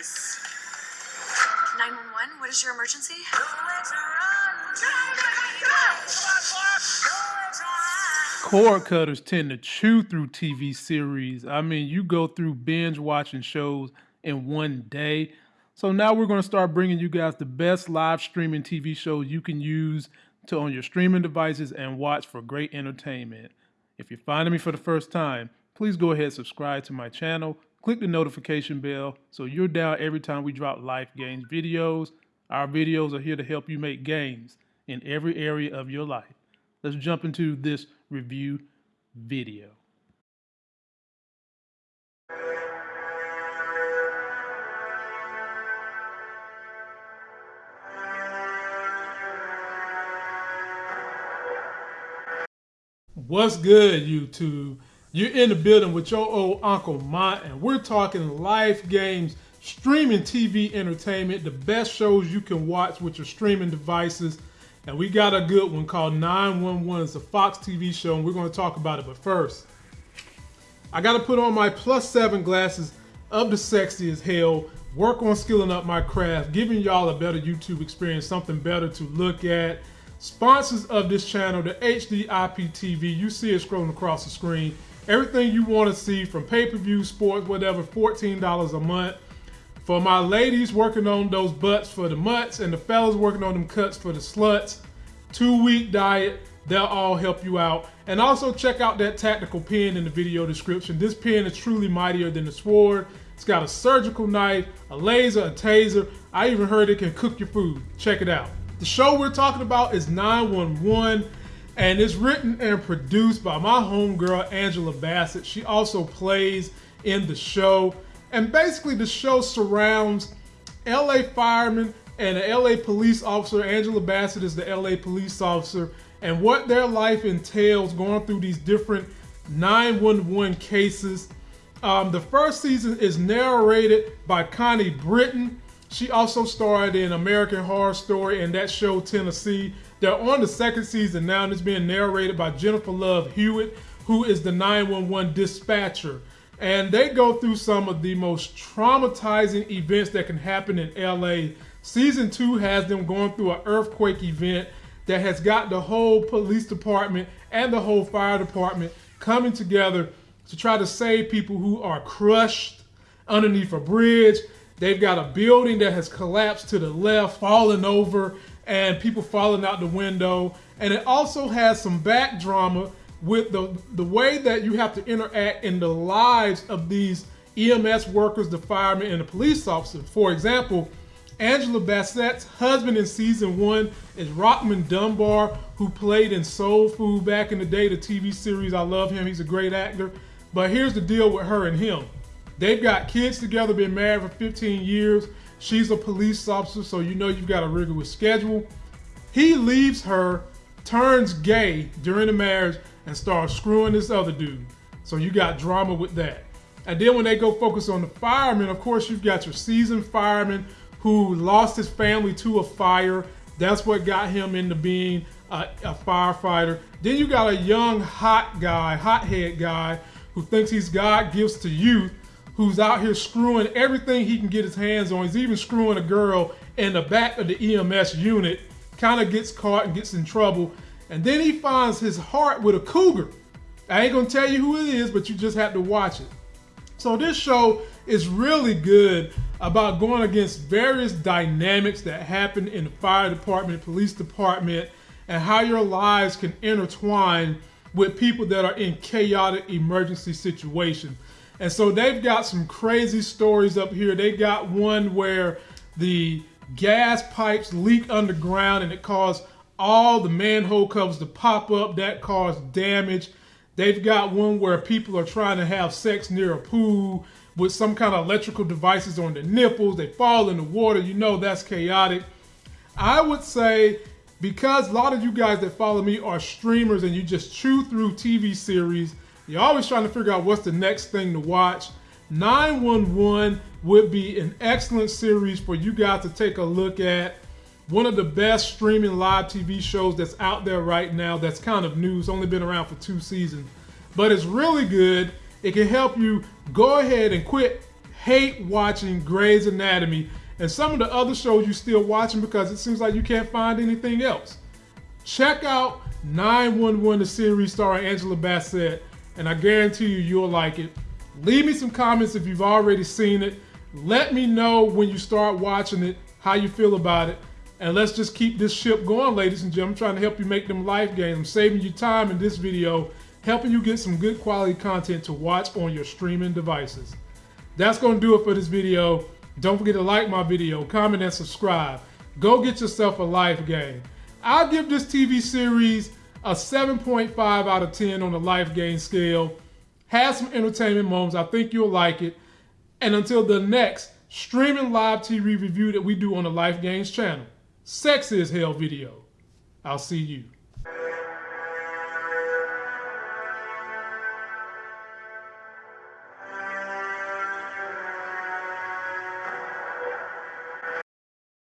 device. 911, what is your emergency? Cord cutters tend to chew through TV series. I mean, you go through binge watching shows in one day. So now we're going to start bringing you guys the best live streaming TV shows you can use to on your streaming devices and watch for great entertainment. If you're finding me for the first time, please go ahead and subscribe to my channel. Click the notification bell so you're down every time we drop life games videos. Our videos are here to help you make games in every area of your life. Let's jump into this review video. What's good, YouTube? You're in the building with your old Uncle Mont, and we're talking life games, streaming TV entertainment, the best shows you can watch with your streaming devices. And we got a good one called 911. It's a Fox TV show, and we're going to talk about it. But first, I got to put on my plus seven glasses of the sexy as hell, work on skilling up my craft, giving y'all a better YouTube experience, something better to look at. Sponsors of this channel, the HD IPTV, you see it scrolling across the screen. Everything you want to see from pay-per-view, sports, whatever, $14 a month. For my ladies working on those butts for the mutts and the fellas working on them cuts for the sluts, two week diet, they'll all help you out. And also check out that tactical pen in the video description. This pen is truly mightier than the sword. It's got a surgical knife, a laser, a taser. I even heard it can cook your food. Check it out. The show we're talking about is 911 and it's written and produced by my homegirl Angela Bassett. She also plays in the show. And basically the show surrounds LA firemen and an LA police officer. Angela Bassett is the LA police officer and what their life entails going through these different 911 cases. Um, the first season is narrated by Connie Britton. She also starred in American Horror Story and that show Tennessee. They're on the second season now and it's being narrated by Jennifer Love Hewitt, who is the 911 dispatcher. And they go through some of the most traumatizing events that can happen in LA. Season two has them going through an earthquake event that has got the whole police department and the whole fire department coming together to try to save people who are crushed underneath a bridge They've got a building that has collapsed to the left, fallen over, and people falling out the window. And it also has some back drama with the, the way that you have to interact in the lives of these EMS workers, the firemen, and the police officers. For example, Angela Bassett's husband in season one is Rockmond Dunbar, who played in Soul Food back in the day, the TV series. I love him, he's a great actor. But here's the deal with her and him. They've got kids together, been married for 15 years. She's a police officer, so you know you've got a rigorous schedule. He leaves her, turns gay during the marriage, and starts screwing this other dude. So you got drama with that. And then when they go focus on the fireman, of course, you've got your seasoned fireman who lost his family to a fire. That's what got him into being a, a firefighter. Then you got a young, hot guy, hothead guy, who thinks he's God gifts to youth who's out here screwing everything he can get his hands on. He's even screwing a girl in the back of the EMS unit, kind of gets caught and gets in trouble. And then he finds his heart with a cougar. I ain't gonna tell you who it is, but you just have to watch it. So this show is really good about going against various dynamics that happen in the fire department, police department, and how your lives can intertwine with people that are in chaotic emergency situations. And so they've got some crazy stories up here. They got one where the gas pipes leak underground and it caused all the manhole covers to pop up. That caused damage. They've got one where people are trying to have sex near a pool with some kind of electrical devices on their nipples. They fall in the water. You know that's chaotic. I would say because a lot of you guys that follow me are streamers and you just chew through TV series you're always trying to figure out what's the next thing to watch. 911 would be an excellent series for you guys to take a look at. One of the best streaming live TV shows that's out there right now that's kind of new. It's only been around for two seasons, but it's really good. It can help you go ahead and quit hate watching Grey's Anatomy and some of the other shows you're still watching because it seems like you can't find anything else. Check out 911, the series starring Angela Bassett, and I guarantee you, you'll like it. Leave me some comments if you've already seen it. Let me know when you start watching it, how you feel about it. And let's just keep this ship going, ladies and gentlemen. I'm trying to help you make them life gains. I'm saving you time in this video, helping you get some good quality content to watch on your streaming devices. That's going to do it for this video. Don't forget to like my video, comment, and subscribe. Go get yourself a life game. I'll give this TV series a 7.5 out of 10 on the life gain scale. Has some entertainment moments. I think you'll like it. And until the next streaming live TV review that we do on the Life Games channel, Sex is Hell video, I'll see you.